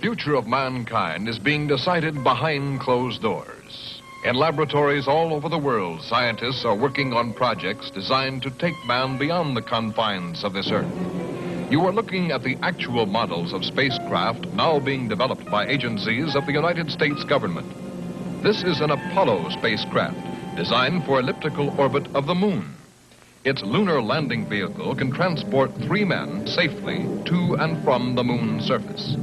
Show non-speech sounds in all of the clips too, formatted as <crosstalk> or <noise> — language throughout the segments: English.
future of mankind is being decided behind closed doors. In laboratories all over the world, scientists are working on projects designed to take man beyond the confines of this earth. You are looking at the actual models of spacecraft now being developed by agencies of the United States government. This is an Apollo spacecraft designed for elliptical orbit of the moon. Its lunar landing vehicle can transport three men safely to and from the moon's surface.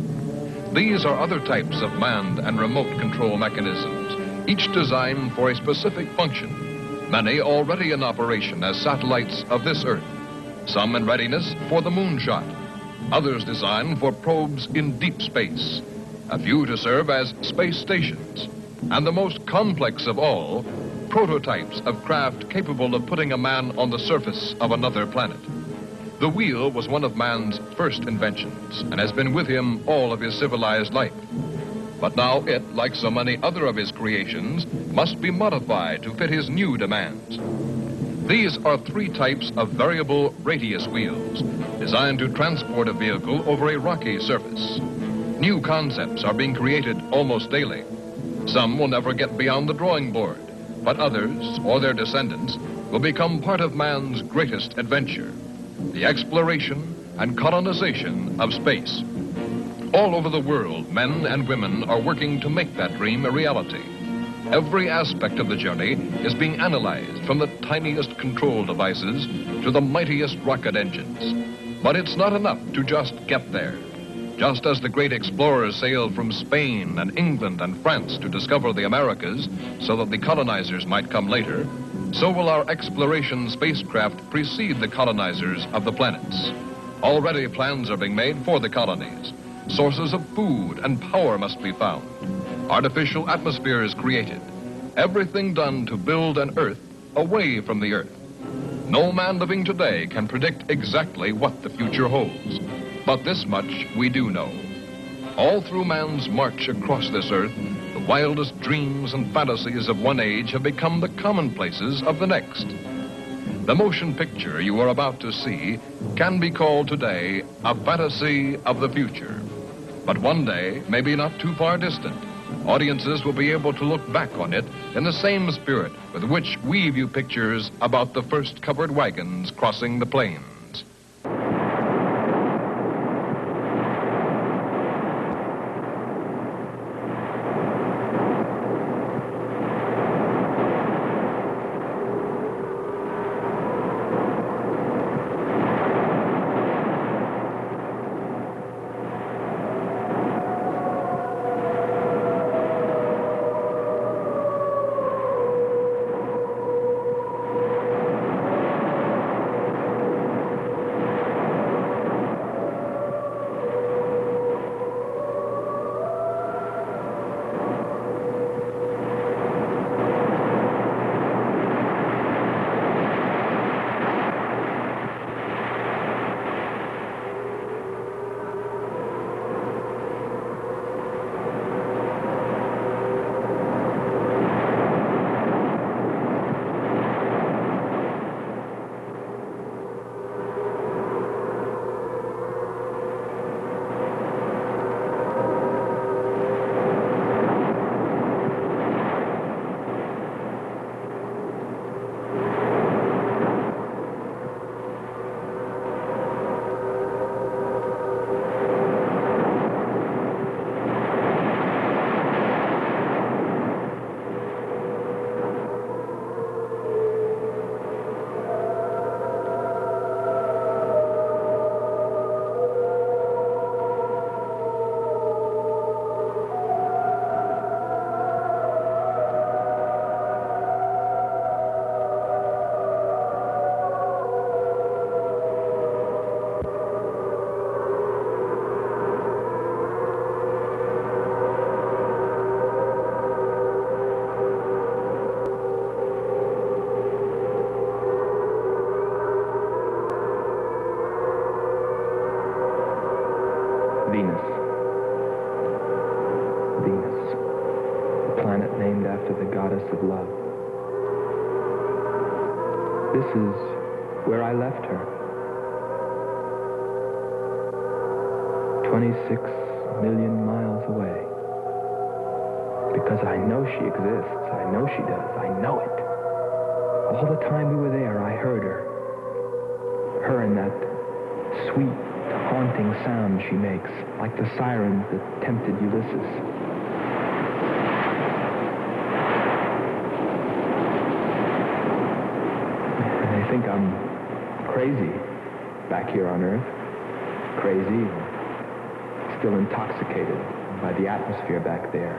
These are other types of manned and remote control mechanisms, each designed for a specific function, many already in operation as satellites of this Earth, some in readiness for the moonshot, others designed for probes in deep space, a few to serve as space stations, and the most complex of all, prototypes of craft capable of putting a man on the surface of another planet. The wheel was one of man's first inventions and has been with him all of his civilized life. But now it, like so many other of his creations, must be modified to fit his new demands. These are three types of variable radius wheels designed to transport a vehicle over a rocky surface. New concepts are being created almost daily. Some will never get beyond the drawing board but others, or their descendants, will become part of man's greatest adventure, the exploration and colonization of space. All over the world, men and women are working to make that dream a reality. Every aspect of the journey is being analyzed from the tiniest control devices to the mightiest rocket engines. But it's not enough to just get there. Just as the great explorers sailed from Spain and England and France to discover the Americas so that the colonizers might come later, so will our exploration spacecraft precede the colonizers of the planets. Already plans are being made for the colonies. Sources of food and power must be found. Artificial atmospheres created. Everything done to build an Earth away from the Earth. No man living today can predict exactly what the future holds. But this much we do know. All through man's march across this earth, wildest dreams and fantasies of one age have become the commonplaces of the next. The motion picture you are about to see can be called today a fantasy of the future. But one day, maybe not too far distant, audiences will be able to look back on it in the same spirit with which we view pictures about the first covered wagons crossing the plains. Sound she makes, like the sirens that tempted Ulysses. <laughs> They think I'm crazy back here on Earth. Crazy, still intoxicated by the atmosphere back there.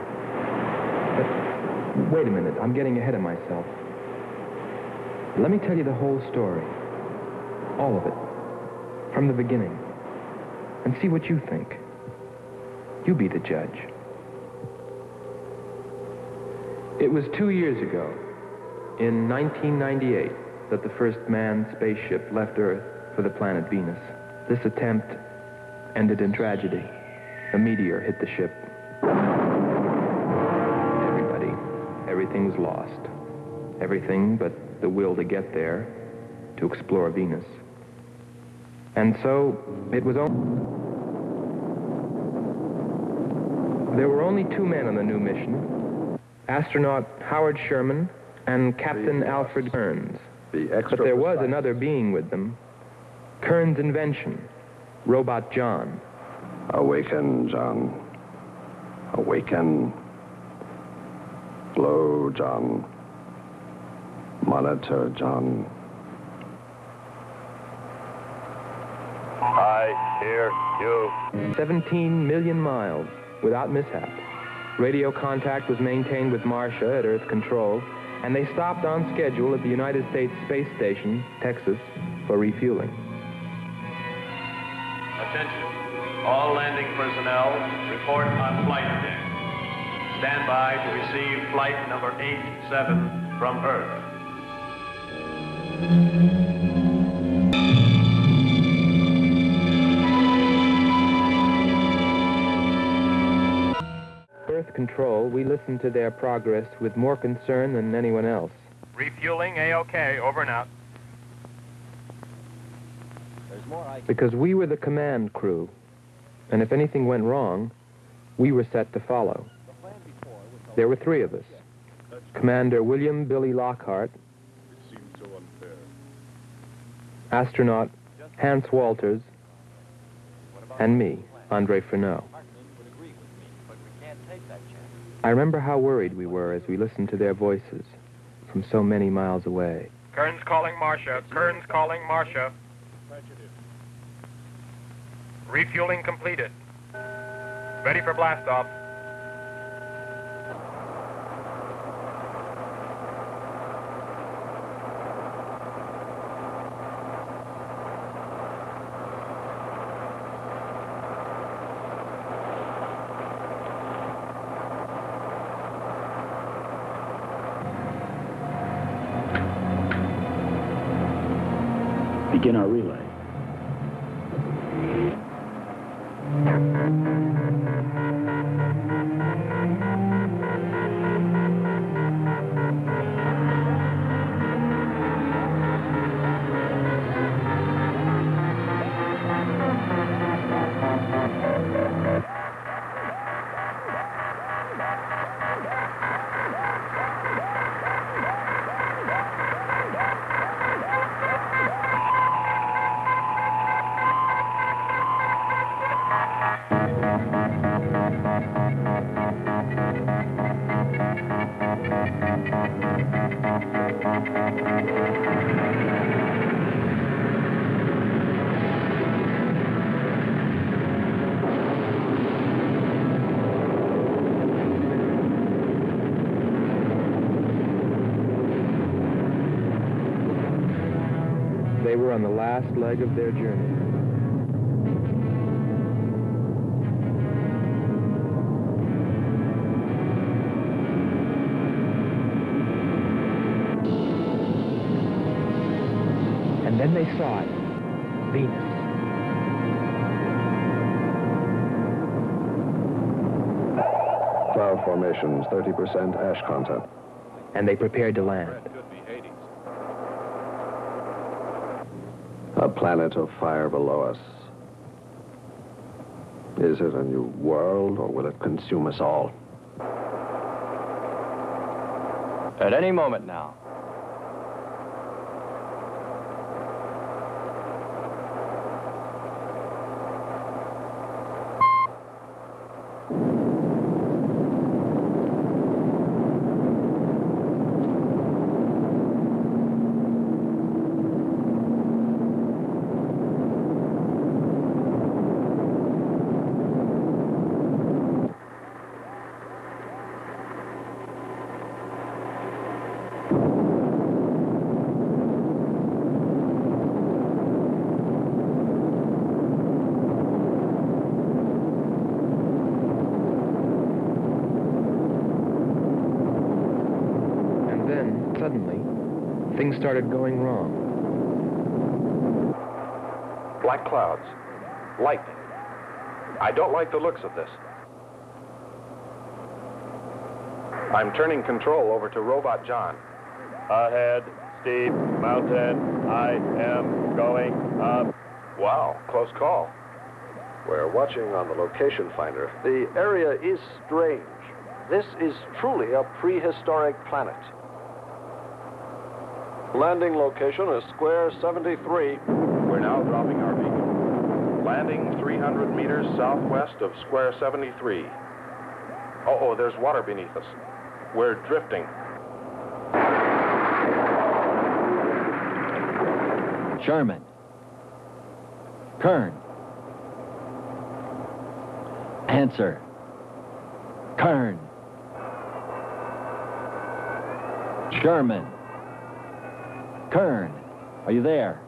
But wait a minute, I'm getting ahead of myself. Let me tell you the whole story. All of it. From the beginning. And see what you think. You be the judge. It was two years ago, in 1998, that the first manned spaceship left Earth for the planet Venus. This attempt ended in tragedy. A meteor hit the ship. Everybody, everything was lost. Everything but the will to get there, to explore Venus. And so, it was only... There were only two men on the new mission. Astronaut Howard Sherman and Captain Alfred Kearns. Extra But there was another being with them. Kearns' invention, Robot John. Awaken, John. Awaken. Slow, John. Monitor, John. I hear you. 17 million miles without mishap. Radio contact was maintained with Marcia at Earth Control, and they stopped on schedule at the United States Space Station, Texas, for refueling. Attention. All landing personnel report on flight deck. Stand by to receive flight number 87 from Earth. Control, we listened to their progress with more concern than anyone else. Refueling A-OK. Over and out. Because we were the command crew, and if anything went wrong, we were set to follow. There were three of us. Commander William Billy Lockhart, astronaut Hans Walters, and me, Andre Frenot. I remember how worried we were as we listened to their voices from so many miles away. Kearns calling Marcia. Kearns calling Marcia. Refueling completed. Ready for blastoff. Begin our relay. Were on the last leg of their journey. And then they saw it. Venus. Cloud formations, 30% ash content. And they prepared to land. A planet of fire below us. Is it a new world, or will it consume us all? At any moment now. And then, suddenly, things started going wrong. Black clouds. Lightning. I don't like the looks of this. I'm turning control over to Robot John. Ahead, steep mountain. I am going up. Wow, close call. We're watching on the location finder. The area is strange. This is truly a prehistoric planet. Landing location is Square 73. We're now dropping our beacon. Landing 300 meters southwest of Square 73. Oh, oh, there's water beneath us. We're drifting. Sherman. Kern. Answer. Kern. Sherman. Kern. Are you there?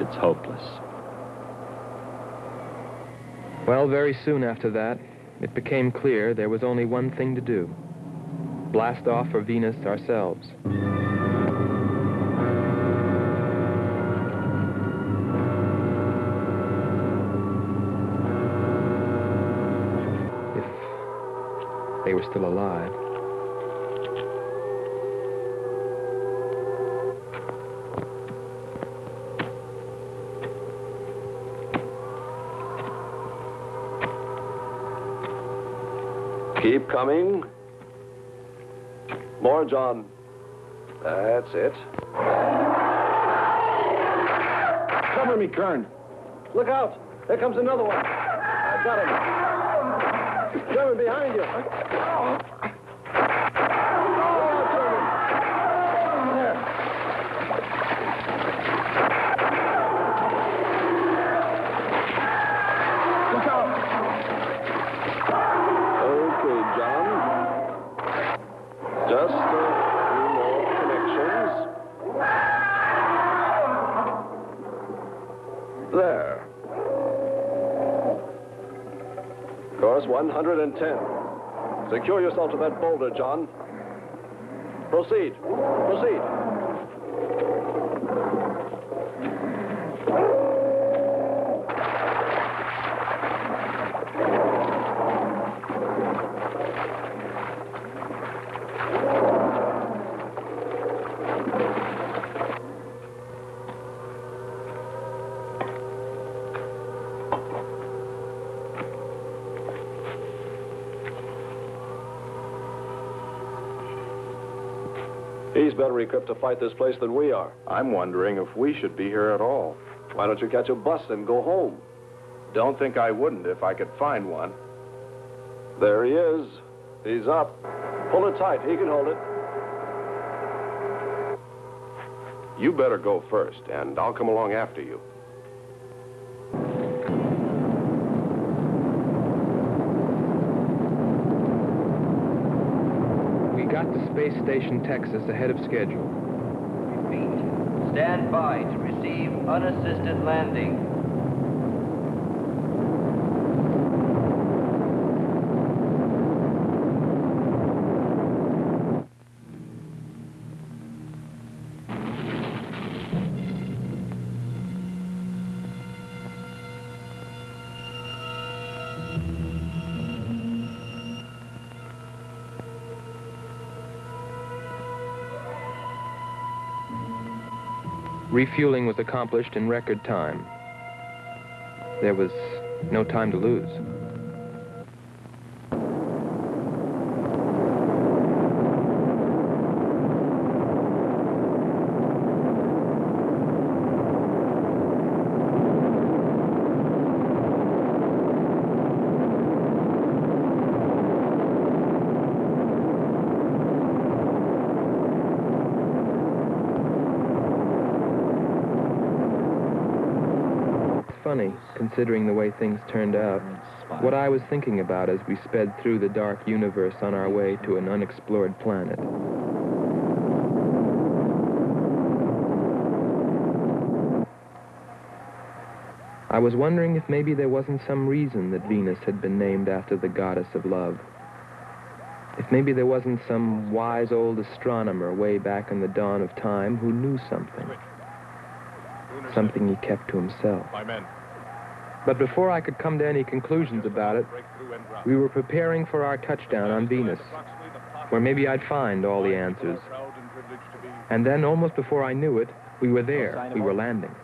It's hopeless. Well, very soon after that, it became clear there was only one thing to do. Blast off for Venus ourselves. Were still alive. Keep coming. More, John. That's it. Cover me, Kern. Look out! There comes another one. I've got him. Sherman, behind you. Look out, Sherman. There. Look out. Okay, John. Just a few more connections. There. Course 110. Secure yourself to that boulder, John. Proceed. Proceed. He's better equipped to fight this place than we are. I'm wondering if we should be here at all. Why don't you catch a bus and go home? Don't think I wouldn't if I could find one. There he is. He's up. Pull it tight. He can hold it. You better go first, and I'll come along after you. We got to Space Station Texas ahead of schedule. Repeat. Stand by to receive unassisted landing. Refueling was accomplished in record time. There was no time to lose. Considering the way things turned out. What I was thinking about as we sped through the dark universe on our way to an unexplored planet. I was wondering if maybe there wasn't some reason that Venus had been named after the goddess of love. If maybe there wasn't some wise old astronomer way back in the dawn of time who knew something. Something he kept to himself. My men. But before I could come to any conclusions about it, we were preparing for our touchdown on Venus, where maybe I'd find all the answers. And then, almost before I knew it, we were there. We were landing.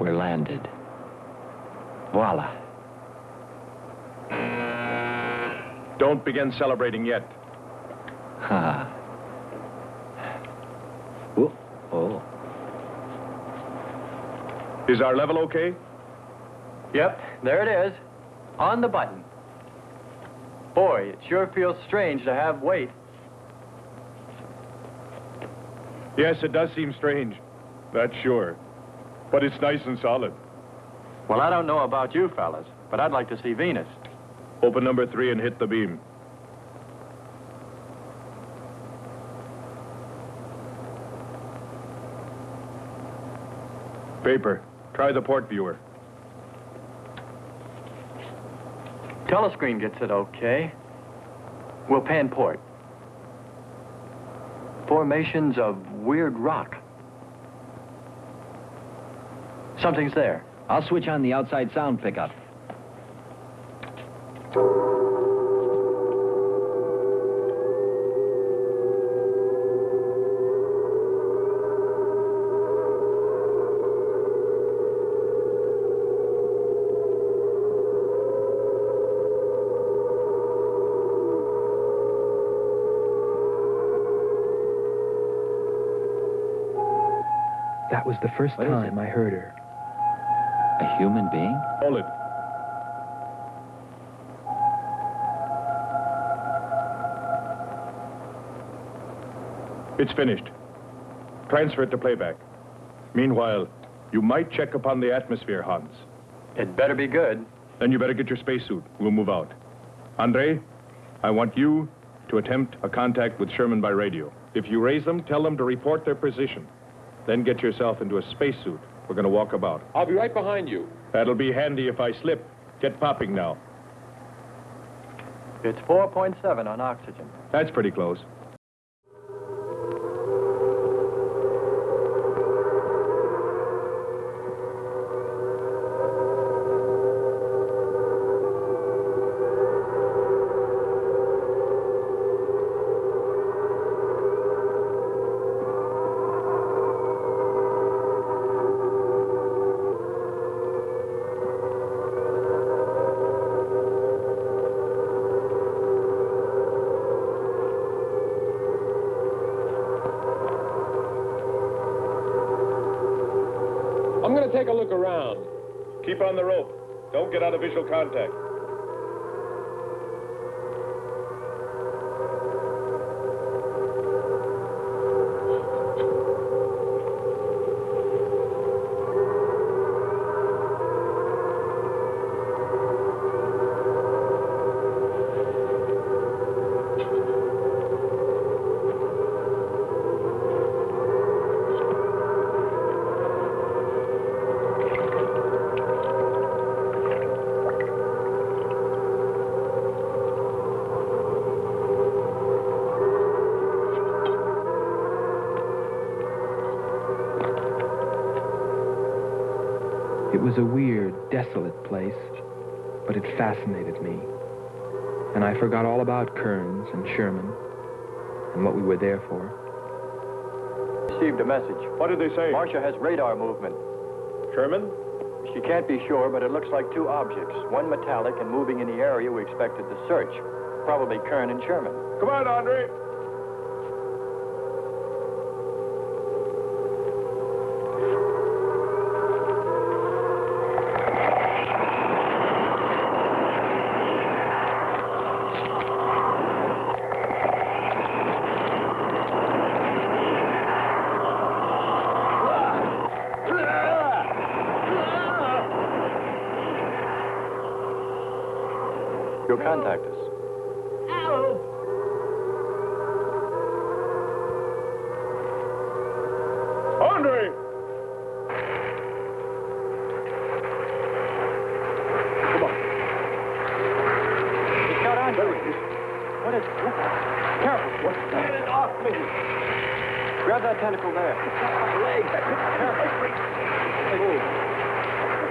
We're landed. Voila. Don't begin celebrating yet. <laughs> Ha. Oh, oh. Is our level okay? Yep, there it is. On the button. Boy, it sure feels strange to have weight. Yes, it does seem strange. That's sure. But it's nice and solid. Well, I don't know about you fellas, but I'd like to see Venus. Open number three and hit the beam. Paper. Try the port viewer. Telescreen gets it okay. We'll pan port. Formations of weird rock. Something's there. I'll switch on the outside sound pickup. Was the first What is time I heard her. A human being? Hold it. It's finished. Transfer it to playback. Meanwhile, you might check upon the atmosphere, Hans. It better be good. Then you better get your spacesuit. We'll move out. Andre, I want you to attempt a contact with Sherman by radio. If you raise them, tell them to report their position. Then get yourself into a spacesuit. We're going to walk about. I'll be right behind you. That'll be handy if I slip. Get popping now. It's 4.7 on oxygen. That's pretty close. Of visual contact. Was a weird, desolate place, but it fascinated me. And I forgot all about Kearns and Sherman and what we were there for. Received a message. What did they say? Marcia has radar movement. Sherman? She can't be sure, but it looks like two objects. One metallic and moving in the area we expected to search. Probably Kern and Sherman. Come on, Andre. Contact us. Andre! He's got on What is... Careful. Get it off me. Grab that tentacle there. My leg. Careful. Move.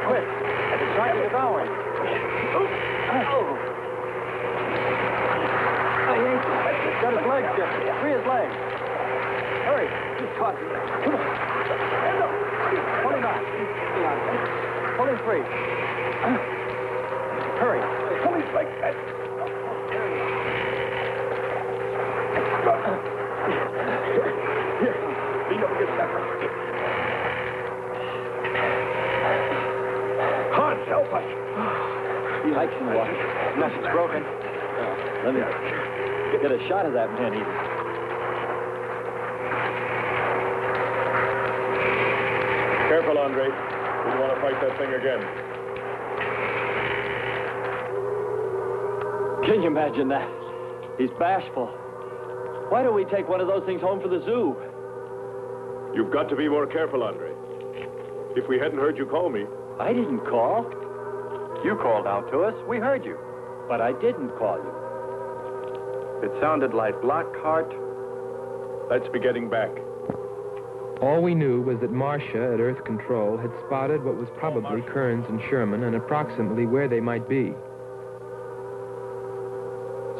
Quick. It's trying to devour him. He's got his leg shifted. Free his leg. Hurry. He's caught. Pull him out. Pull him free. Hurry. Pull his leg. Hans, help us. He likes in the water. Nothing's broken. Let me get a shot of that man even. Careful, Andre. We don't want to fight that thing again. Can you imagine that? He's bashful. Why don't we take one of those things home for the zoo? You've got to be more careful, Andre. If we hadn't heard you call me, I didn't call. You called out to us. We heard you. But I didn't call you. It sounded like Lockhart. let's be getting back. All we knew was that Marcia at Earth Control had spotted what was probably Kearns and Sherman and approximately where they might be.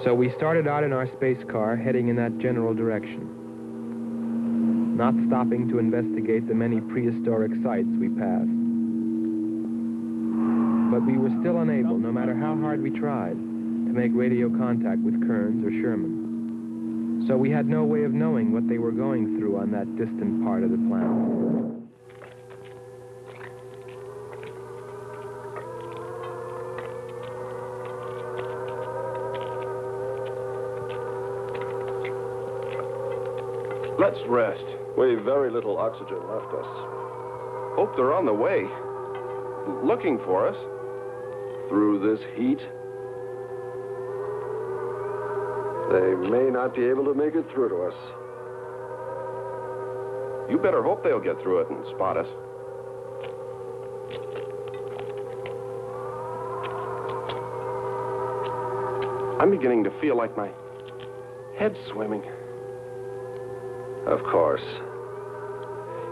So we started out in our space car heading in that general direction, not stopping to investigate the many prehistoric sites we passed. But we were still unable, no matter how hard we tried, to make radio contact with Kearns or Sherman. So we had no way of knowing what they were going through on that distant part of the planet. Let's rest. We've very little oxygen left us. Hope they're on the way. Looking for us. Through this heat. They may not be able to make it through to us. You better hope they'll get through it and spot us. I'm beginning to feel like my head's swimming. Of course.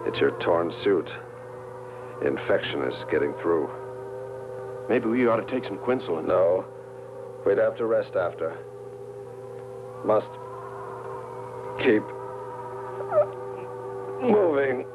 It's your torn suit. Infection is getting through. Maybe we ought to take some quinsulin. No. We'd have to rest after. Must keep moving.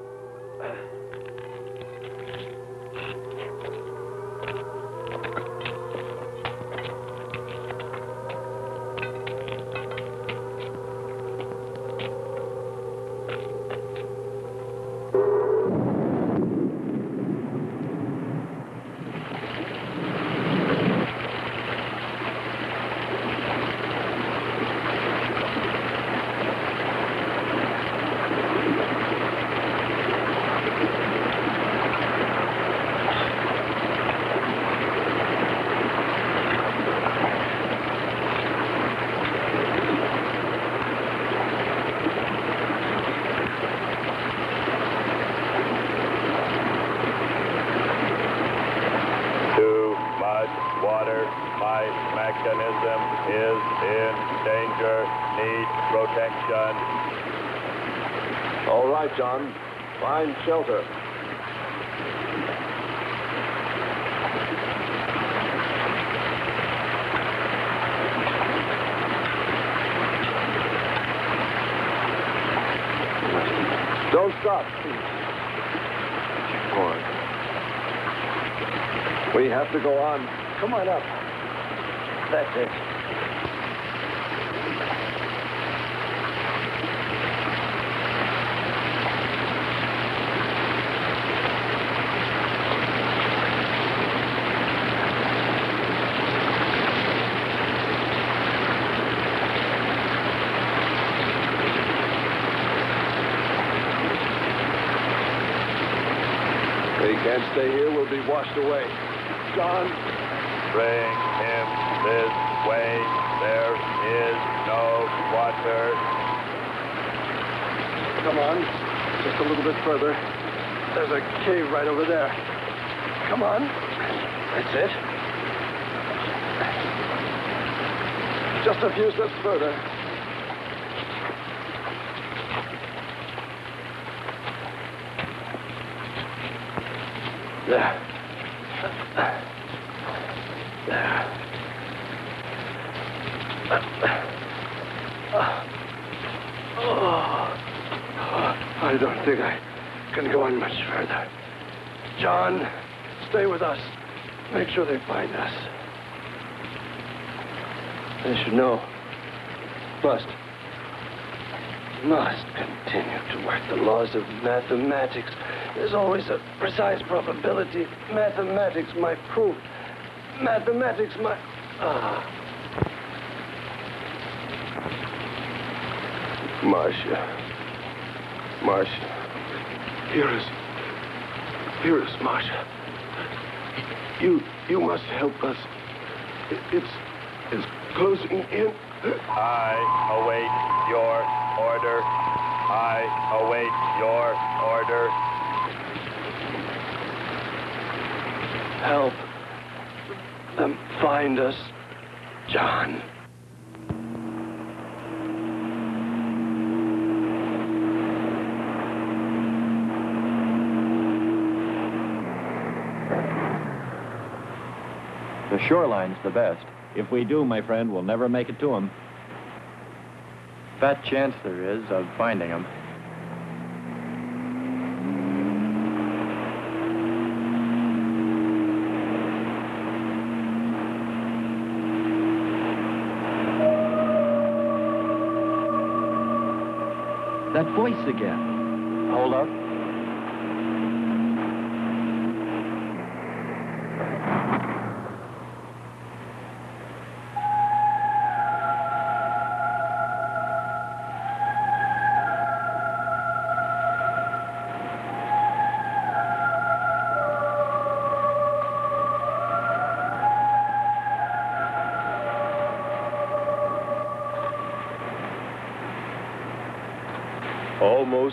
Too much water. My mechanism is in danger. Need protection. All right, John. Find shelter. We have to go on. Come on up. That's it. We can't stay here. We'll be washed away. John, Bring him this way. There is no water. come on. Just a little bit further. There's a cave right over there. Come on. That's it. Just a few steps further. There. Oh. I don't think I can go on much further. John, stay with us. Make sure they find us. They should know. Must. Must continue to work the laws of mathematics. There's always a precise probability. Mathematics might prove. Mathematics might. Ah. Marcia. Marcia. Hear us. Hear Marcia. You you must help us. It's it's closing in. I await your order. I await your order. Help them find us, John. The shoreline's the best. If we do, my friend, we'll never make it to him. Fat chance there is of finding him. That voice again. Hold up.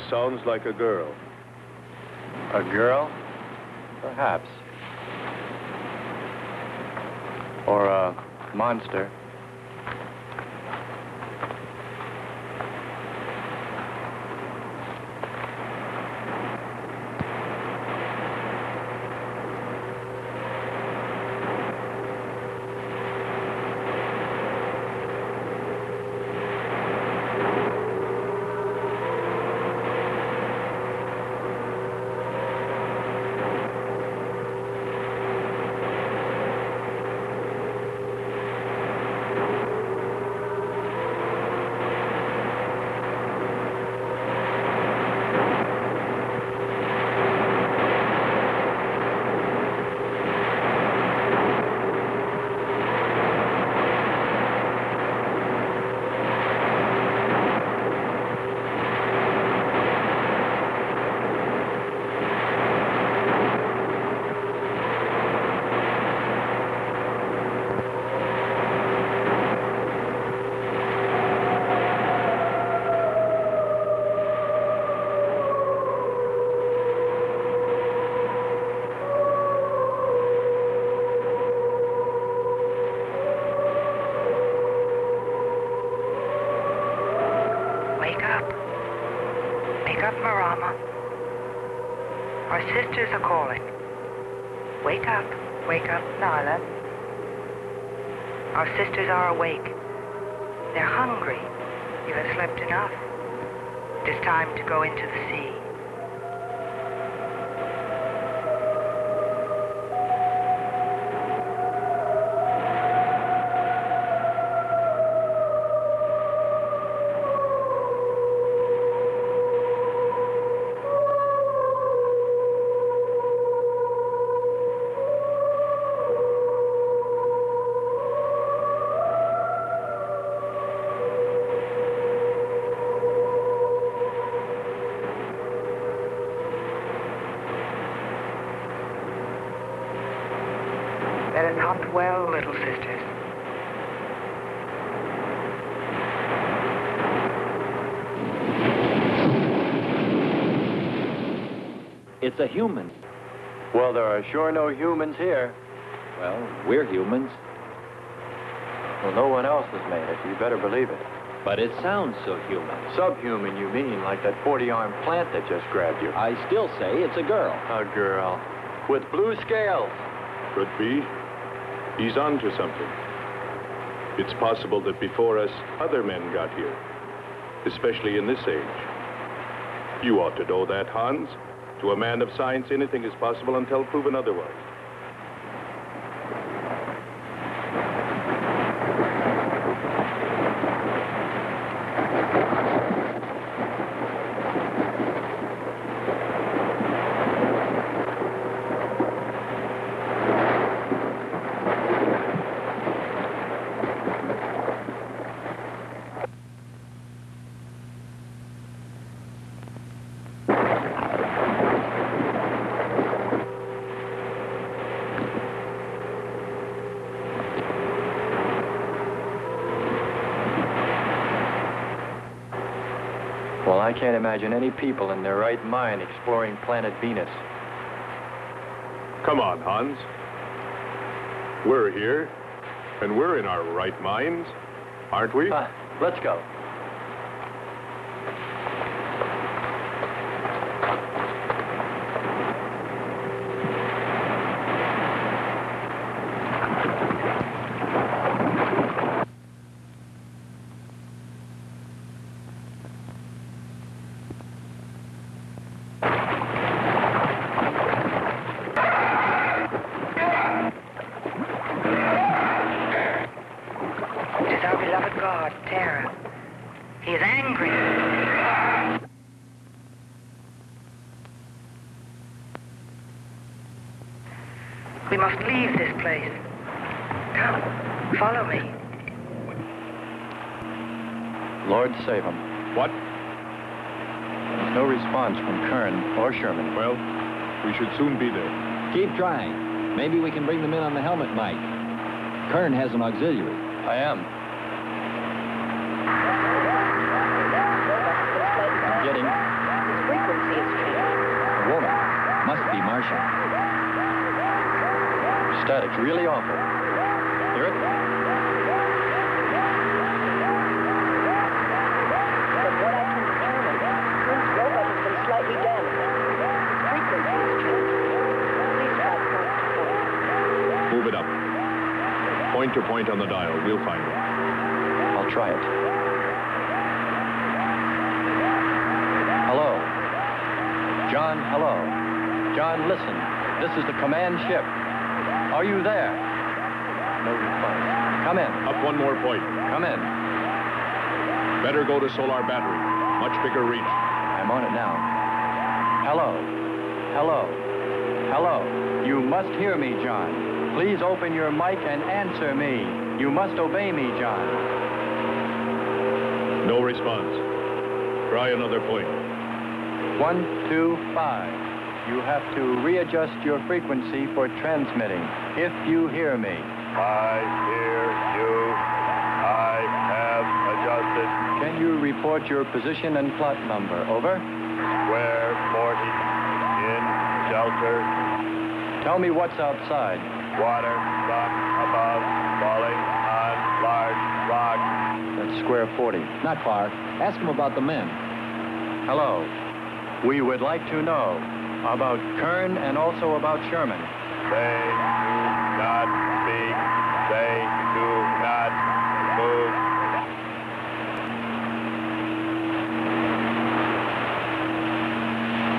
Sounds like a girl. A girl? Perhaps. Or a monster. Little sisters. It's a human. Well, there are sure no humans here. Well, we're humans. Well, no one else has made it. You better believe it. But it sounds so human. Subhuman, you mean, like that 40-armed plant that just grabbed you. I still say it's a girl. A girl. With blue scales. Could be. He's on to something. It's possible that before us, other men got here. Especially in this age. You ought to know that, Hans. To a man of science, anything is possible until proven otherwise. Can't imagine any people in their right mind exploring planet Venus. Come on, Hans. We're here, and we're in our right minds, aren't we? Uh, let's go. It is our beloved god, Terra. He is angry. We must leave this place. Come, follow me. Lord save him. What? There's no response from Kern or Sherman. Well, we should soon be there. Keep trying. Maybe we can bring them in on the helmet mic. Kern has an auxiliary. I am. I'm getting His frequency is changed. a woman. Must be Martian. Static's really awful. Hear it? Move it up. Point to point on the dial. We'll find it. I'll try it. Hello. John, hello. John, listen. This is the command ship. Are you there? No response. Come in. Up one more point. Come in. Better go to solar battery. Much bigger reach. I'm on it now. Hello. Hello. Hello. You must hear me, John. Please open your mic and answer me. You must obey me, John. No response. Try another point. One, two, five. You have to readjust your frequency for transmitting. If you hear me. I hear you. I have adjusted. Can you report your position and plot number? Over. Square 40 in shelter. Tell me what's outside. Water, sun above, falling on large rock. That's square 40. Not far. Ask him about the men. Hello. We would like to know about Kern and also about Sherman. They do not speak. They do not move.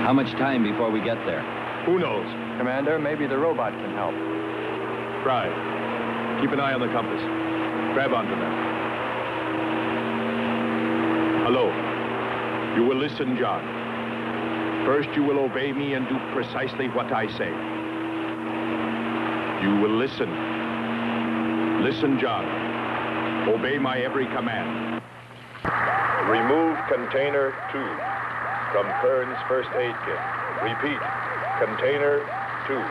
How much time before we get there? Who knows? Commander, maybe the robot can help. Try. Keep an eye on the compass. Grab onto that. Hello. You will listen, John. First, you will obey me and do precisely what I say. You will listen. Listen, John. Obey my every command. Remove container two from Kern's first aid kit. Repeat, container two.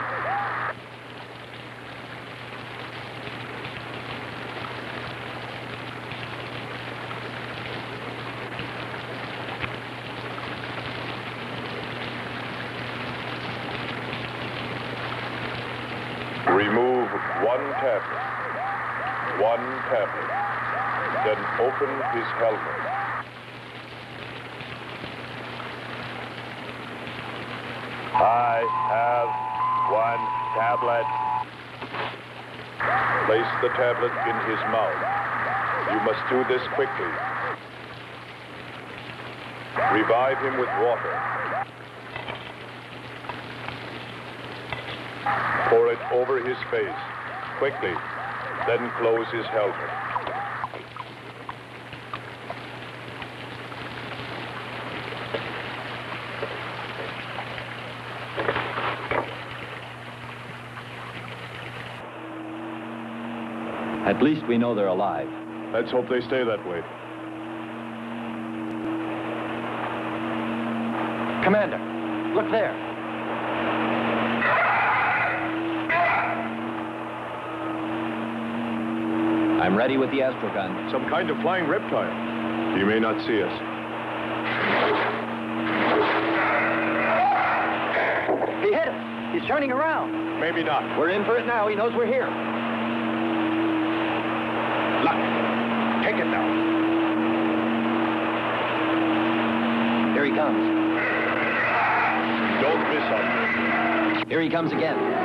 Remove one tablet. One tablet. Then open his helmet. I have one tablet. Place the tablet in his mouth. You must do this quickly. Revive him with water. Pour it over his face, quickly. Then close his helmet. At least we know they're alive. Let's hope they stay that way. Commander, look there. I'm ready with the astrogun. Some kind of flying reptile. He may not see us. He hit us. He's turning around. Maybe not. We're in for it now. He knows we're here. Luck. Take it now. Here he comes. Don't miss him. Here he comes again.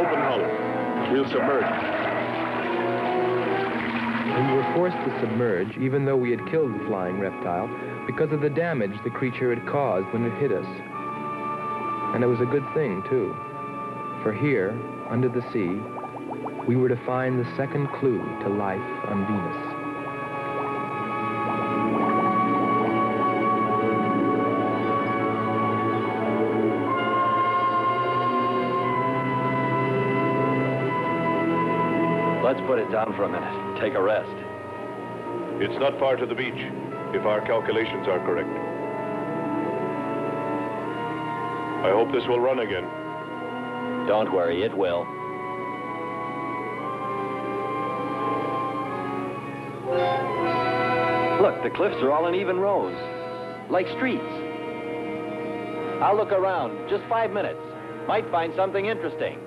Open hull. We'll submerge. We were forced to submerge, even though we had killed the flying reptile, because of the damage the creature had caused when it hit us. And it was a good thing, too. For here, under the sea, we were to find the second clue to life on Venus. It down for a minute. Take a rest. It's not far to the beach, if our calculations are correct. I hope this will run again. Don't worry, it will. Look, the cliffs are all in even rows, like streets. I'll look around. Just five minutes. Might find something interesting.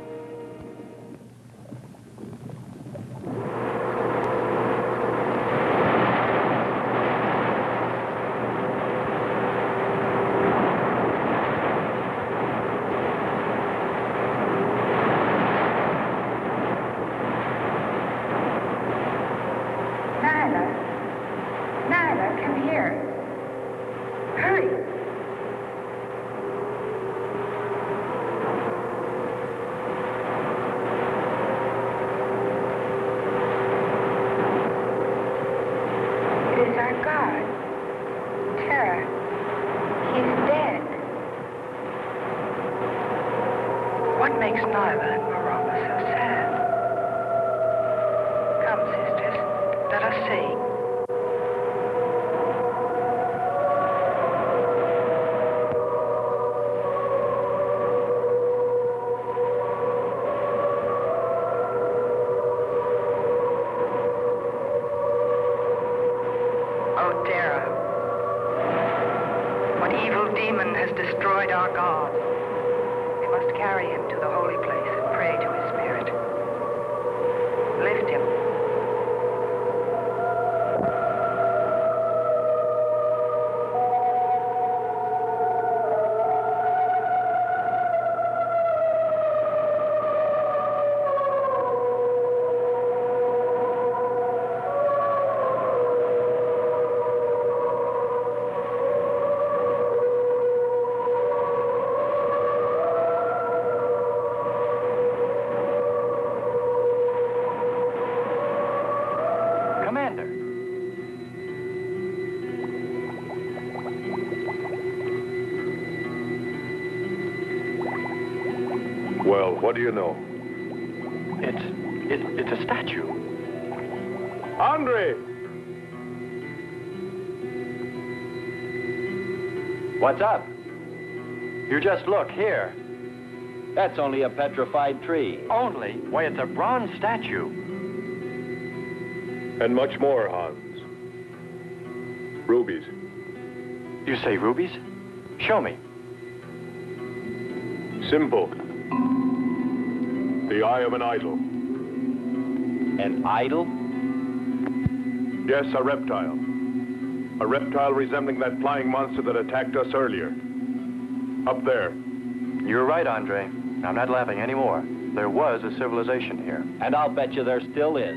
What do you know? It's, it, it's a statue. Andre! What's up? You just look here. That's only a petrified tree. Only? Why, it's a bronze statue. And much more, Hans. Rubies. You say rubies? Show me. Simple. The eye of an idol. An idol? Yes, a reptile. A reptile resembling that flying monster that attacked us earlier. Up there. You're right, Andre. I'm not laughing anymore. There was a civilization here. And I'll bet you there still is.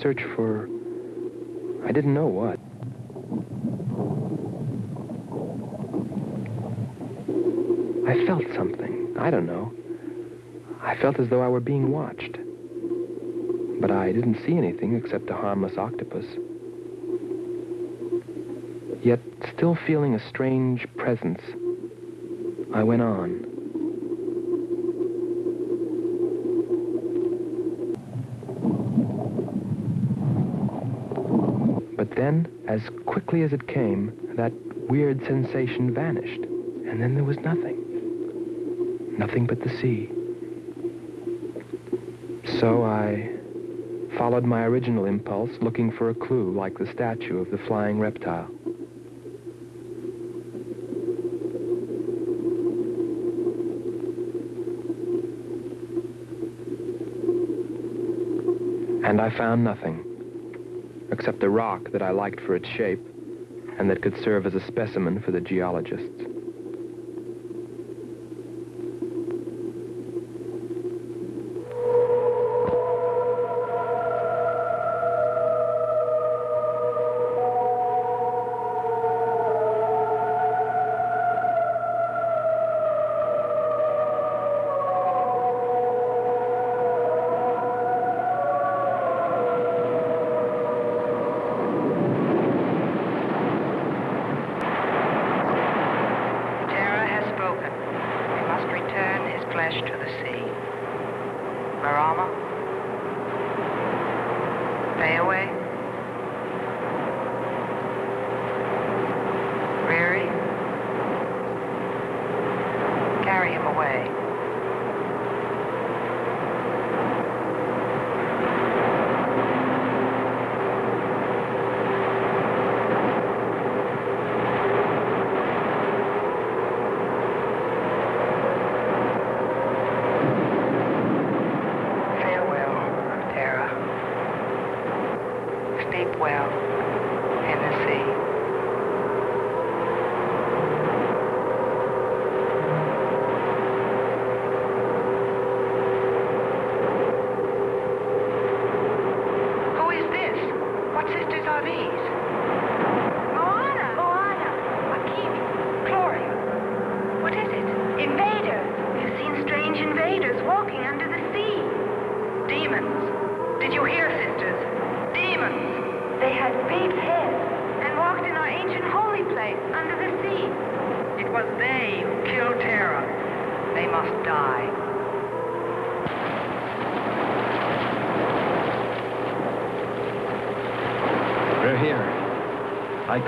Search for. I didn't know what. I felt something. I don't know. I felt as though I were being watched. But I didn't see anything except a harmless octopus. Yet, still feeling a strange presence, I went on. But then, as quickly as it came, that weird sensation vanished. And then there was nothing. Nothing but the sea. So I followed my original impulse, looking for a clue like the statue of the flying reptile. And I found nothing, except a rock that I liked for its shape and that could serve as a specimen for the geologists.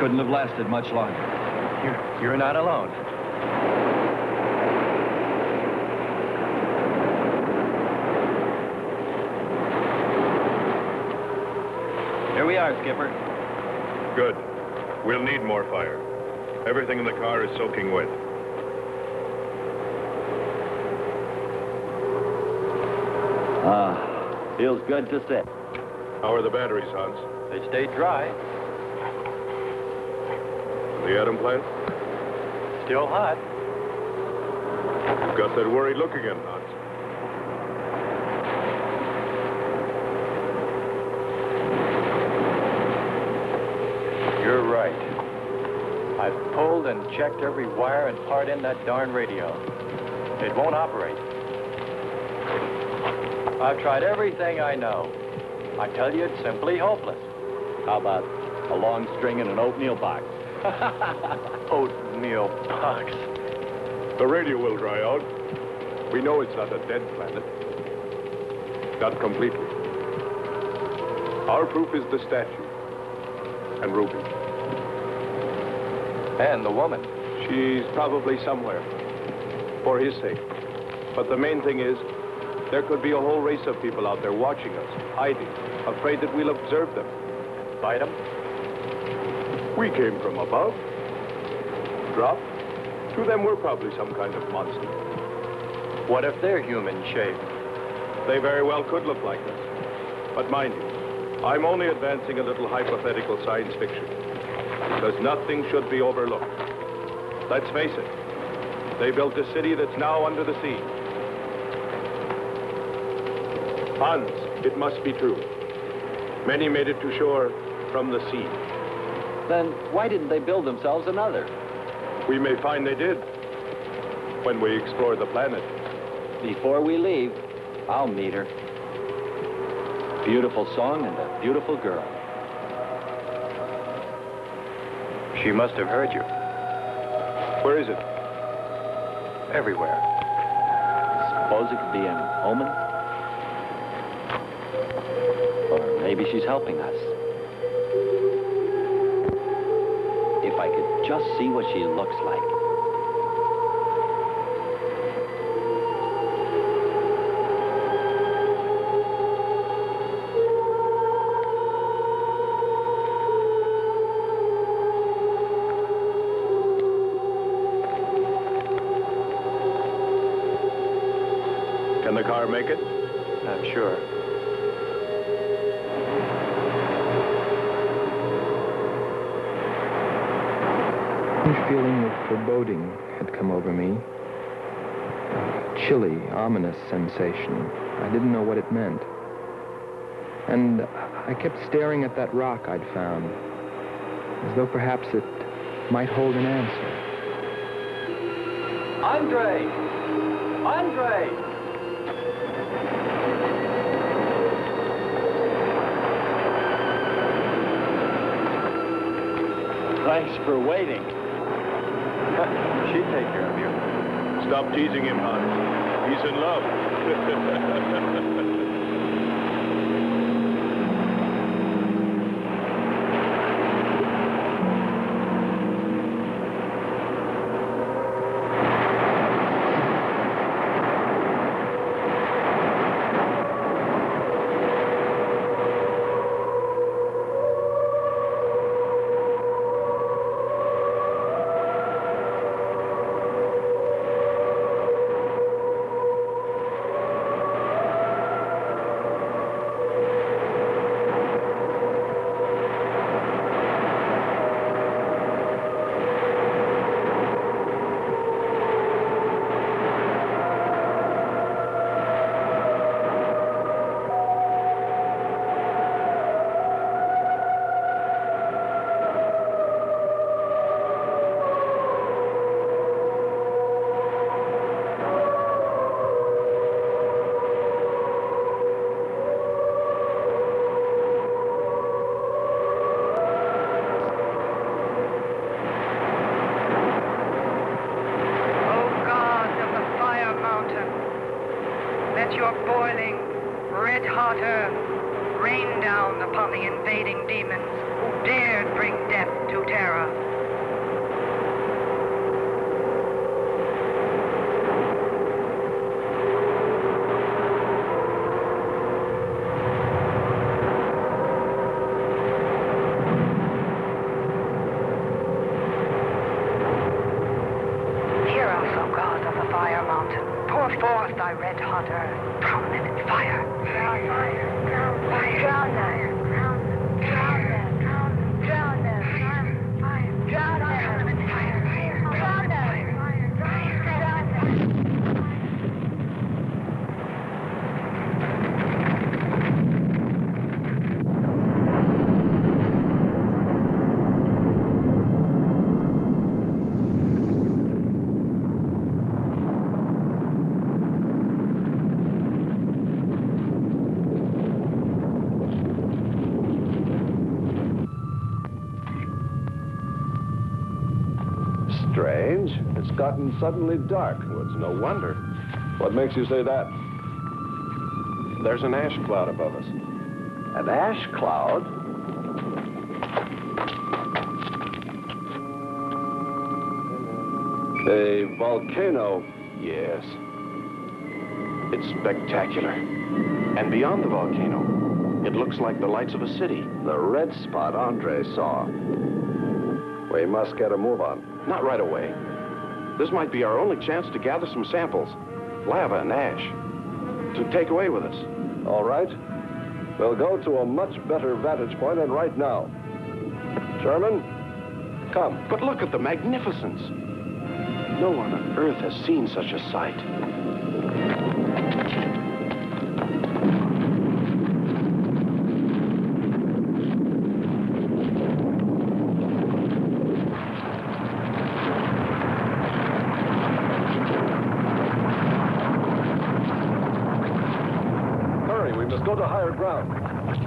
couldn't have lasted much longer. You're, you're not alone. Here we are, Skipper. Good. We'll need more fire. Everything in the car is soaking wet. Ah, feels good to sit. How are the batteries, Hans? They stayed dry. The atom plant? Still hot. You've got that worried look again, Hans. You're right. I've pulled and checked every wire and part in that darn radio. It won't operate. I've tried everything I know. I tell you, it's simply hopeless. How about a long string and an oatmeal box? <laughs> oatmeal box. The radio will dry out. We know it's not a dead planet. Not completely. Our proof is the statue. And Ruby. And the woman. She's probably somewhere. For his sake. But the main thing is, there could be a whole race of people out there watching us, hiding, afraid that we'll observe them. Bite them? We came from above. Dropped. To them, we're probably some kind of monster. What if they're human shaped? They very well could look like us. But mind you, I'm only advancing a little hypothetical science fiction. Because nothing should be overlooked. Let's face it, they built a city that's now under the sea. Hans, it must be true. Many made it to shore from the sea. Then why didn't they build themselves another? We may find they did when we explore the planet. Before we leave, I'll meet her. Beautiful song and a beautiful girl. She must have heard you. Where is it? Everywhere. Suppose it could be an omen? Or maybe she's helping us. I could just see what she looks like. Can the car make it? Foreboding had come over me. A chilly, ominous sensation. I didn't know what it meant. And I kept staring at that rock I'd found, as though perhaps it might hold an answer. Andre! Andre! Thanks for waiting. <laughs> She'd take care of you. Stop teasing him, Hans. He's in love. <laughs> Strange. It's gotten suddenly dark. Well, it's no wonder. What makes you say that? There's an ash cloud above us. An ash cloud? A volcano. Yes. It's spectacular. And beyond the volcano, it looks like the lights of a city. The red spot Andre saw. We must get a move on. Not right away. This might be our only chance to gather some samples. Lava and ash. To take away with us. All right. We'll go to a much better vantage point, than right now. Sherman, come. But look at the magnificence. No one on Earth has seen such a sight. Ground.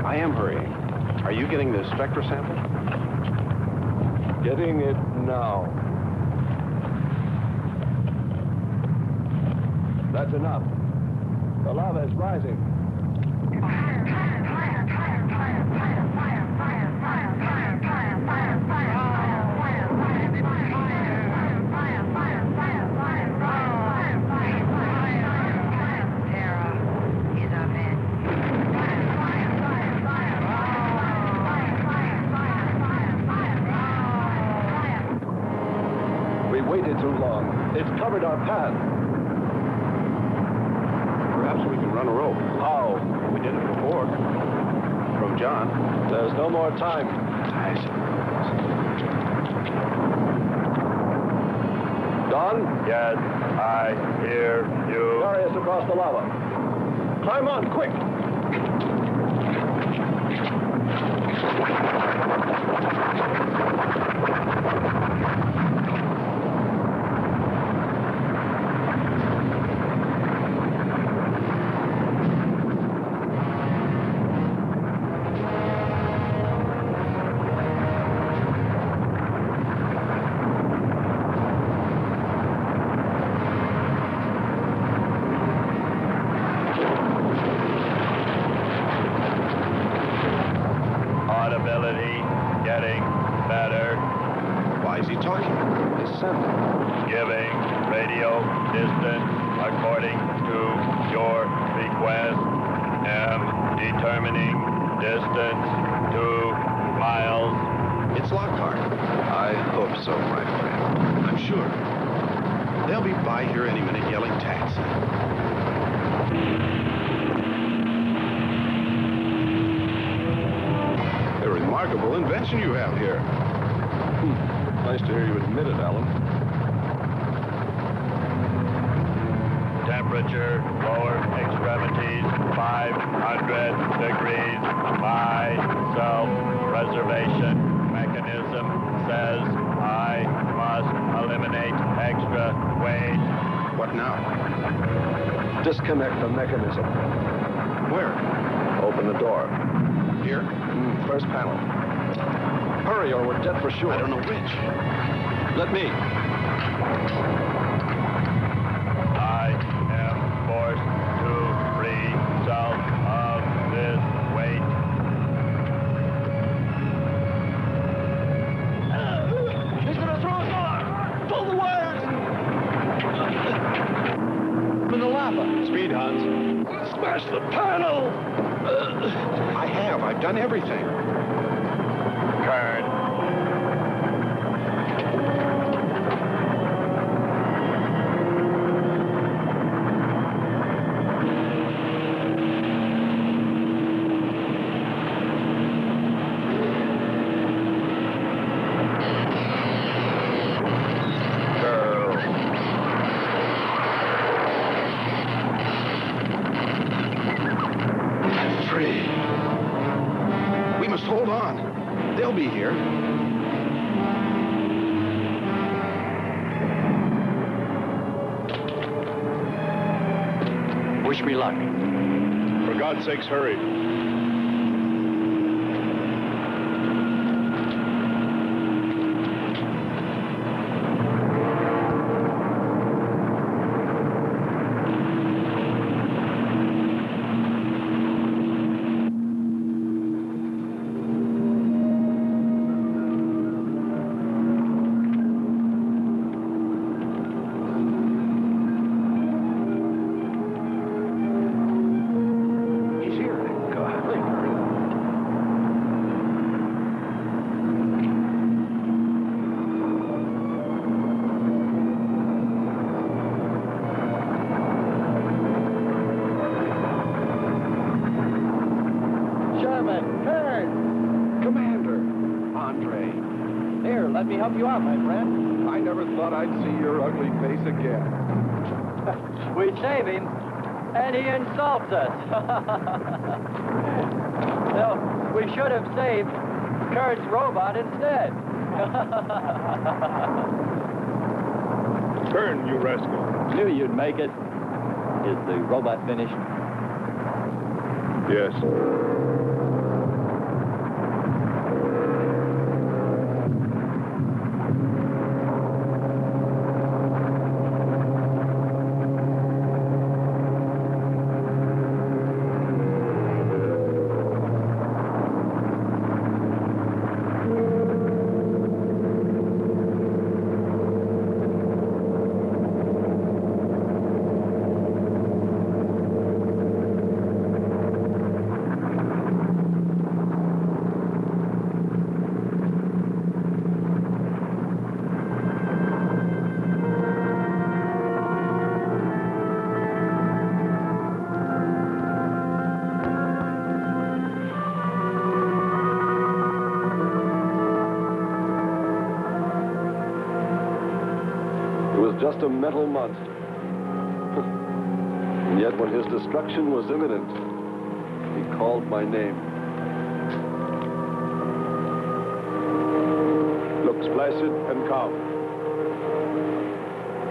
I am hurrying. Are you getting the spectra sample? Getting it now. That's enough. The lava is rising. We waited too long. It's covered our path. Perhaps we can run a rope. How? We did it before. From John. There's no more time. Don? Yes, I hear you. Carry us across the lava. Climb quick! Audibility getting better. Why is he talking? Descend. Giving radio distance according to your request. Am determining distance two miles. It's Lockhart. I hope so, my friend. I'm sure. They'll be by here any minute yelling taxi. A remarkable invention you have here. Hmm. Nice to hear you admit it, Alan. Temperature, lower extremities, 500 degrees. My self-preservation mechanism says I must eliminate extra weight. What now? Disconnect the mechanism. Where? Open the door. Here? Mm, first panel. Hurry, or we're dead for sure. I don't know which. Let me. I am forced to free self of this weight. He's gonna throw us off! Pull the wires! In the lava. Speed, Hans. Smash the panel! I have. I've done everything. Kern. They'll be here. Wish me luck. For God's sakes, hurry. Insults us. no, we should have saved Kurt's robot instead. <laughs> Turn, you rascal. Knew you'd make it. Is the robot finished? Yes. It was just a metal monster. <laughs> and yet when his destruction was imminent, he called my name. Looks placid and calm.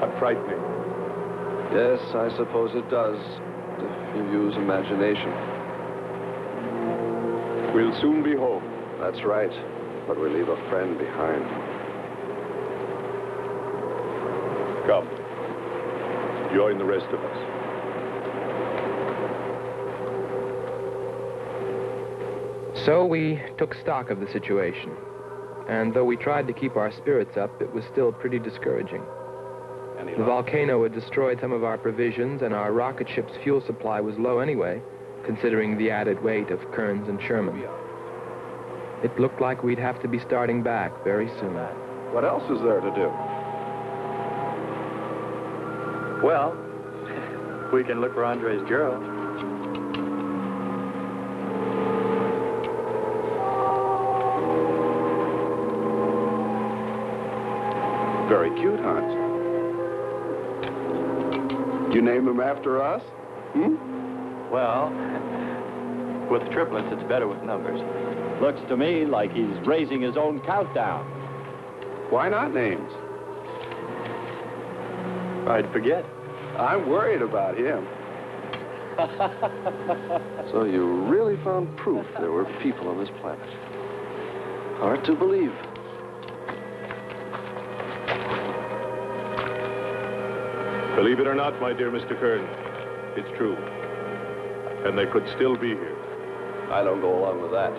But frightening. Yes, I suppose it does, if you use imagination. We'll soon be home. That's right, but we leave a friend behind. Come. Join the rest of us. So we took stock of the situation. And though we tried to keep our spirits up, it was still pretty discouraging. The volcano had destroyed some of our provisions, and our rocket ship's fuel supply was low anyway, considering the added weight of Kearns and Sherman. It looked like we'd have to be starting back very soon. What else is there to do? Well, we can look for Andre's girl. Very cute, Hans. You name him after us? Hmm? Well, with triplets, it's better with numbers. Looks to me like he's raising his own countdown. Why not names? I'd forget. I'm worried about him. <laughs> So you really found proof there were people on this planet. Hard to believe. Believe it or not, my dear Mr. Kern, it's true. And they could still be here. I don't go along with that.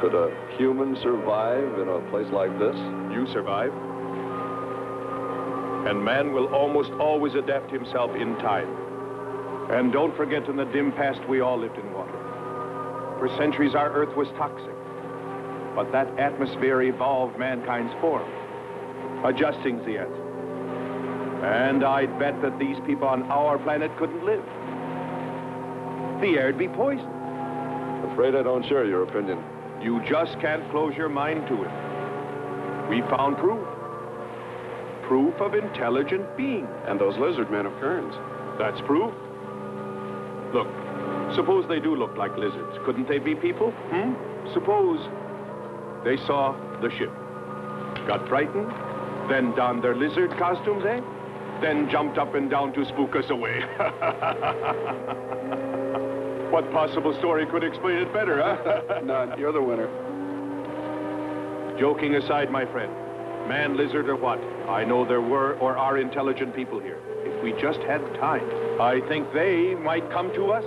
Could a human survive in a place like this? You survive. And man will almost always adapt himself in time. And don't forget in the dim past we all lived in water. For centuries our earth was toxic. But that atmosphere evolved mankind's form, adjusting the answer. And I'd bet that these people on our planet couldn't live. The air'd be poisoned. Afraid I don't share your opinion. You just can't close your mind to it. We found proof. Proof of intelligent being. And those lizard men of Kern's. That's proof. Look, suppose they do look like lizards. Couldn't they be people? Hmm? Suppose They saw the ship. Got frightened, then donned their lizard costumes, eh? Then jumped up and down to spook us away. <laughs> what possible story could explain it better, huh? <laughs> None. You're the winner. Joking aside, my friend, man, lizard, or what, I know there were or are intelligent people here. If we just had time, I think they might come to us.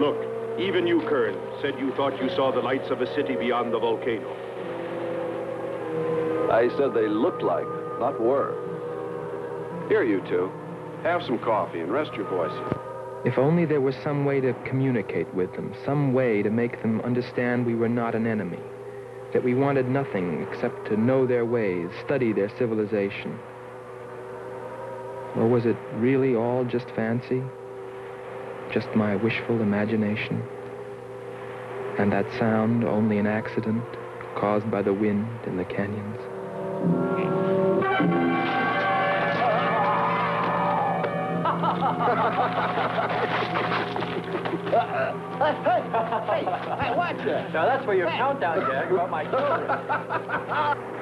Look, even you, Kern, said you thought you saw the lights of a city beyond the volcano. I said they looked like, not were. Here, you two. Have some coffee and rest your voices. If only there was some way to communicate with them, some way to make them understand we were not an enemy, that we wanted nothing except to know their ways, study their civilization. Or was it really all just fancy? Just my wishful imagination? And that sound only an accident caused by the wind in the canyons? Now that's where your countdown gag about my children. <laughs>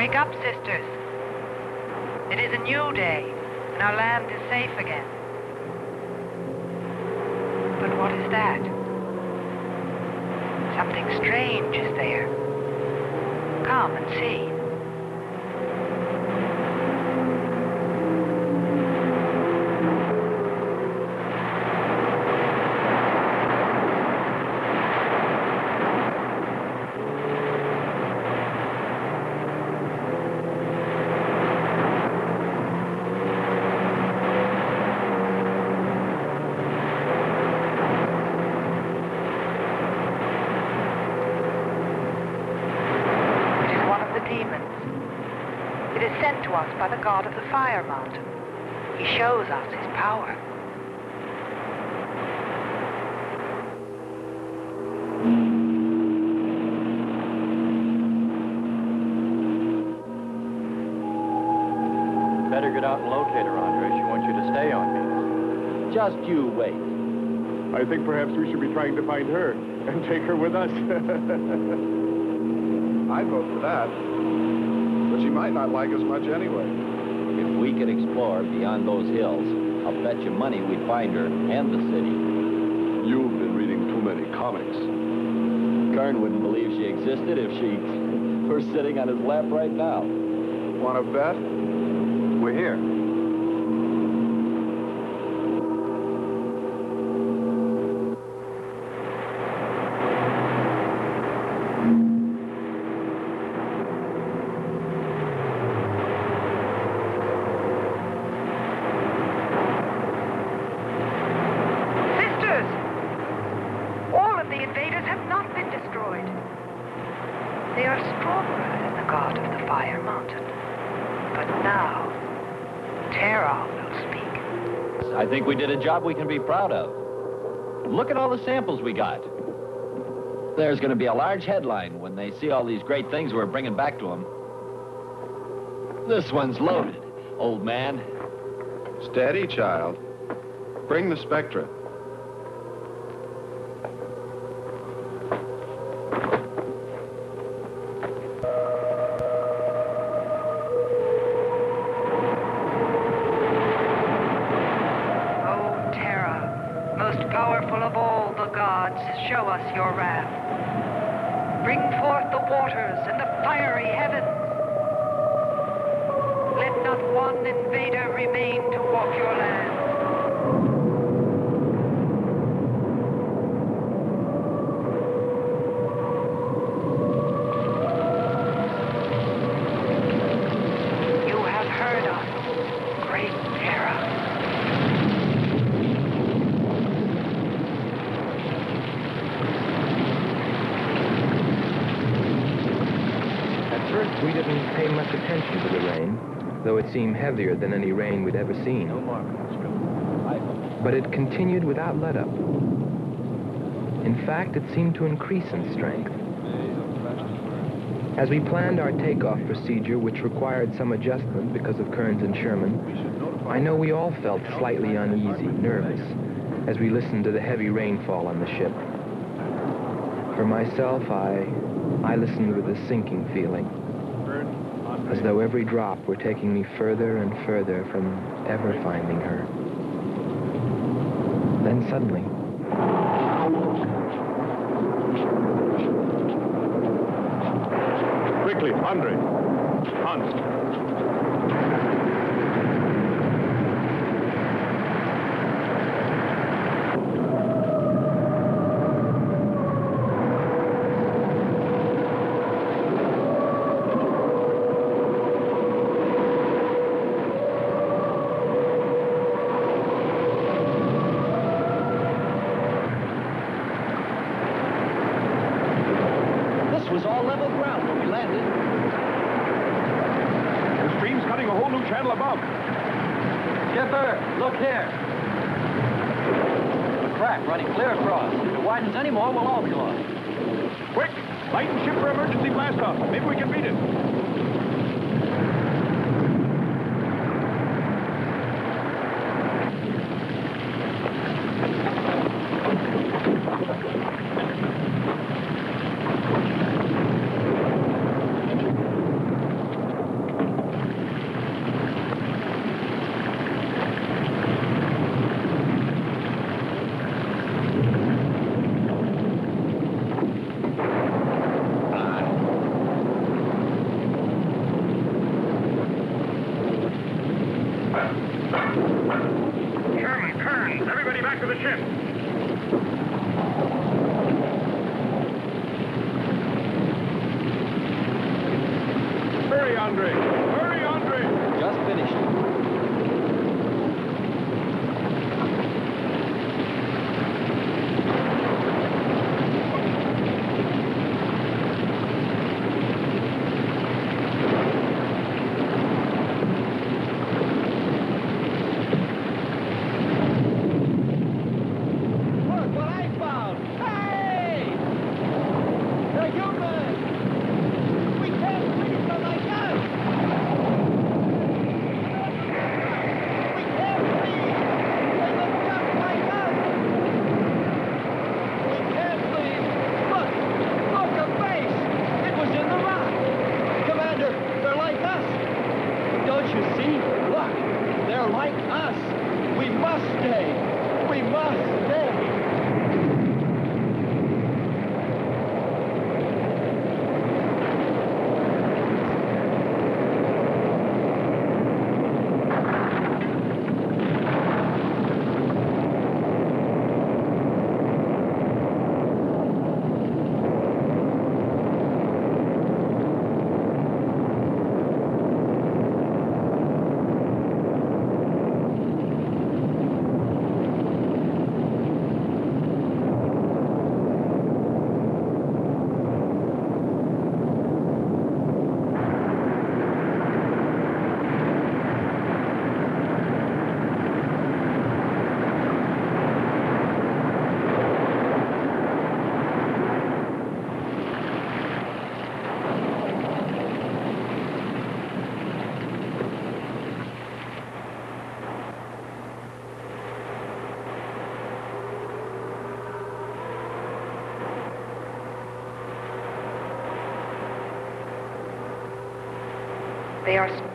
Wake up, sisters. It is a new day, and our land is safe again. But what is that? Something strange is there. Come and see. It is one of the demons. It is sent to us by the god of the fire mountain. He shows us his power. Better get out and locate her, Andre. She wants you to stay on me. Just you wait. I think perhaps we should be trying to find her and take her with us. <laughs> I'd vote for that. But she might not like us much anyway. If we could explore beyond those hills, I'll bet you money we'd find her and the city. You've been reading too many comics. Kern wouldn't believe she existed if she <laughs> were sitting on his lap right now. Want to bet? We're here. Sisters! All of the invaders have not been destroyed. They are stronger than the god of the fire mountain. But now, Terra will speak. I think we did a job we can be proud of. Look at all the samples we got. There's going to be a large headline when they see all these great things we're bringing back to them. This one's loaded, old man. Steady, child. Bring the Spectra. Us your wrath. Seemed heavier than any rain we'd ever seen. But it continued without let-up. In fact, it seemed to increase in strength. As we planned our takeoff procedure, which required some adjustment because of Kearns and Sherman, I know we all felt slightly uneasy, nervous, as we listened to the heavy rainfall on the ship. For myself, I, I listened with a sinking feeling, as though every drop were taking me further and further from ever finding her. Then suddenly, Quickly, Andre. Hans.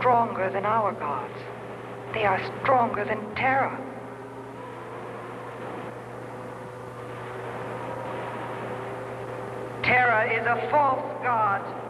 Stronger than our gods. They are stronger than Terra. Terra is a false god.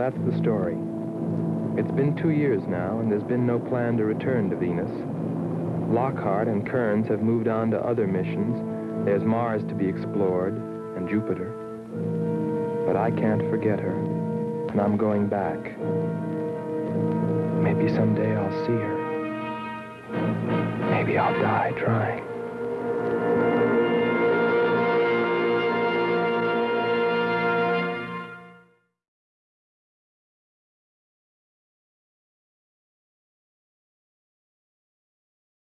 That's the story. It's been two years now, and there's been no plan to return to Venus. Lockhart and Kearns have moved on to other missions. There's Mars to be explored, and Jupiter. But I can't forget her, and I'm going back. Maybe someday I'll see her. Maybe I'll die trying.